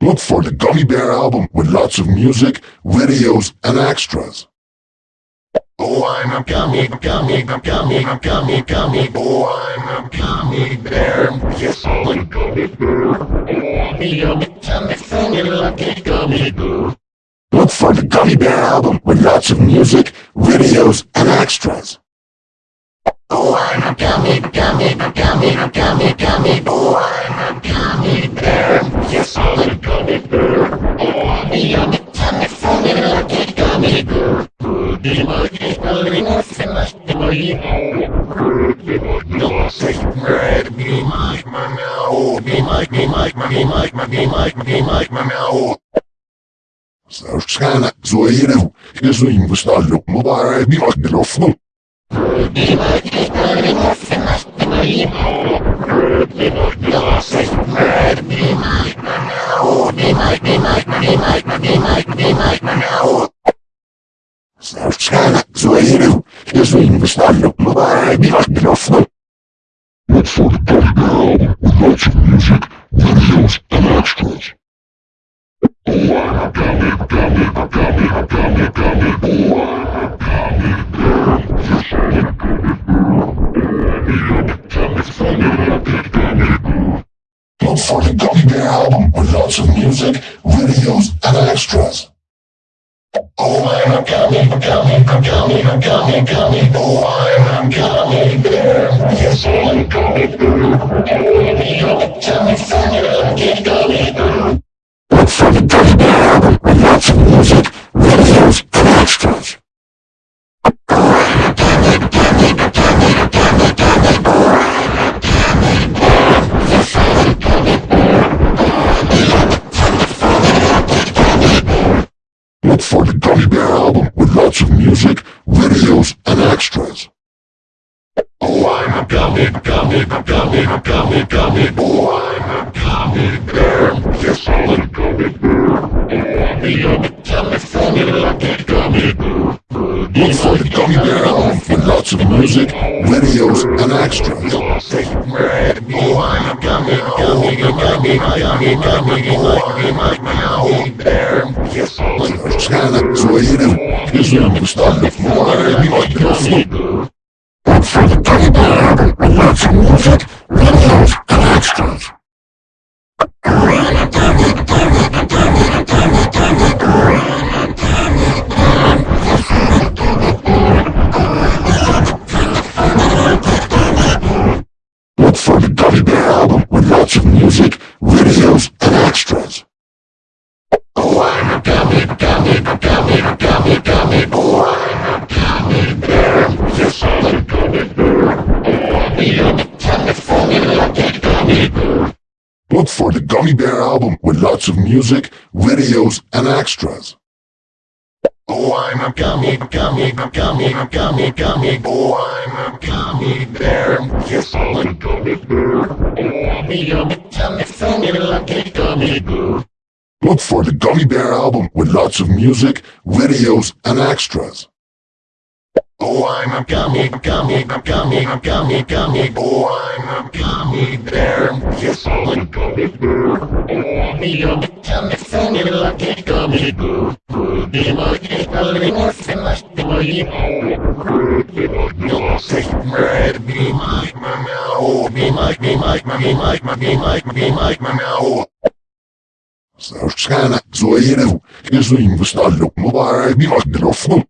Look for the Gummy Bear album with lots of music, videos, and extras. Oh, I'm a gummy, gummy, gummy, gummy, gummy, oh, I'm a gummy bear. Yes, I'm a gummy bear. Oh, I'm a yummy, tummy, funny, lucky gummy bear. Look for the Gummy Bear album with lots of music, videos, and extras. Oh, I'm a gummy, gummy, gummy, gummy, gummy, oh, I'm a gummy bear. Yes, I'm a gummy bear. Oh, I'm a yummy, tummy, funny, lucky gummy bear. Be my belly, nothing less than my Red, be my, my now. Be my, be my, be my, be my, my, my now. Mubara bi magdilofnu. Be my, be my, nothing less than my my, be my, my now. Be my, be my, be my, be my, be my, my now. Sana zoeira, Jesu with lots of music, videos, and extras. Oh, I'm a gummy, gummy, gummy, gummy, gummy, oh, I'm a gummy bear. Yes, I'm a gummy bear. Oh, I'm a yummy, tummy, funny, lucky gummy bear. Look for the Gummy Bear album with lots of music, videos, and extras. Oh, I'm a gummy, gummy, gummy, gummy, gummy, oh, I'm a gummy bear. Yes, I'm a gummy bear. Oh, I'm a yummy, tummy, funny, lucky gummy bear. Look for the Gummy Bear album with lots of music, videos, and extras. Oh, I'm a gummy, gummy, gummy, gummy, gummy, oh, I'm a gummy bear. Yes, I'm a gummy bear. Oh, I'm a yummy, tummy, funny, lucky gummy bear. Look for the Gummy Bear album with lots of music, videos, and extras. Oh, I'm a gummy, gummy, gummy, gummy, gummy, oh, I'm a gummy bear. Yes, I'm a gummy bear. Oh, I'm a funny, lucky bear. Look for the Gummy Bear album with lots of music, videos, and extras. For the Gummy Bear with lots of music, videos, and extras. Oh, I'm a gummy, gummy, gummy, gummy, gummy, oh, I'm a gummy bear. Yes, I'm a gummy bear. Oh, I'm a yummy, tummy, funny, lucky gummy bear. Look for the Gummy Bear album with lots of music, videos, and extras. Oh. Look for the Gummy Bear album with lots of music, videos, and extras. Oh, I'm a gummy, gummy, gummy, gummy, gummy, oh, I'm a gummy bear. Yes, I'm a gummy bear. Oh, I'm a yummy, tummy, funny, lucky gummy bear. Look for the Gummy Bear album with lots of music, videos, and extras. Oh, I'm a gummy, gummy, gummy, gummy, gummy, oh, I'm a gummy bear. Yes, I'm a gummy bear. Oh, I'm a tummy, funny, lucky gummy bear. Be my belly, nothing less than my Red, be my, my, meow. Be my, be my, be my, be my, be my, my, meow. Zoeira, Jesu im wystallu, mubara bi magdilofnu.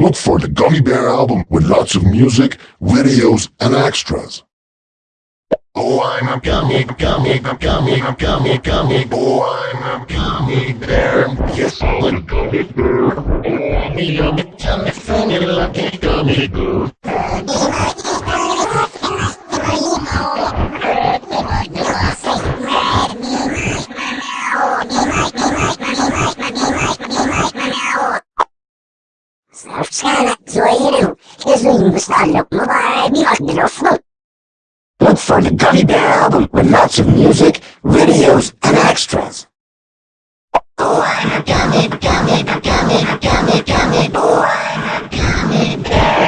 Look for the Gummy Bear album with lots of music, videos, and extras. Oh, I'm a gummy, gummy, gummy, gummy, gummy, oh, I'm a gummy bear. Yes, I'm a gummy bear. Oh, I'm a yummy, tummy, funny, lucky gummy bear. Look for the Gummy Bear album with lots of music, videos, and extras. Oh, gummy, gummy, gummy, gummy, gummy, oh, gummy bear.